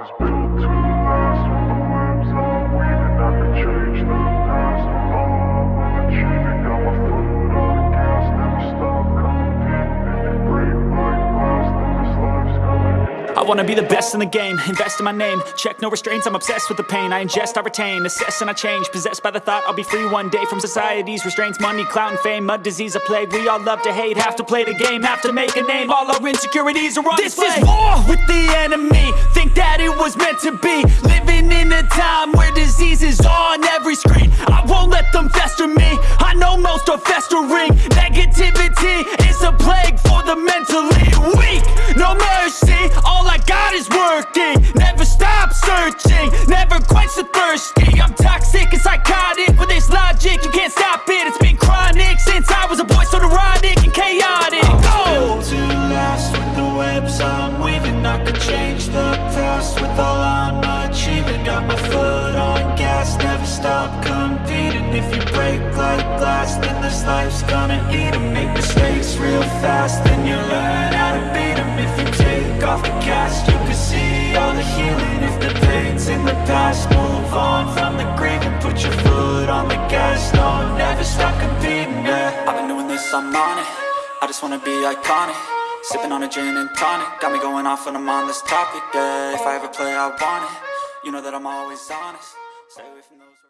was built to wanna be the best in the game, invest in my name. Check no restraints, I'm obsessed with the pain. I ingest, I retain, assess and I change. Possessed by the thought I'll be free one day From society's restraints, money, clout and fame Mud, disease, a plague, we all love to hate Have to play the game, have to make a name. All our insecurities are on This display. is war with the enemy. Think that it was meant to be. Living in a time where disease is on every screen. I won't let them fester me. I know most are festering. Negativity is a plague for the mentally never quench the thirsty. I'm toxic and psychotic, with this logic You can't stop it, it's been chronic Since I was a boy, so neurotic and chaotic. Go! built to last With the webs I'm weaving. I could change the past With all I'm achieving. Got my foot on gas Never stop competing. If you break like glass Then this life's gonna eat 'em. Make mistakes real fast Then you learn how to beat 'em. If you take off the cast You can see all the healing past Move on from the grieving Put your foot on the gas. No, never stop competing, yeah. I've been doing this, I'm on it. I just wanna be iconic. Sipping on a gin and tonic. Got me going off when I'm on this topic, yeah. If I ever play, I want it. You know that I'm always honest. Stay away from the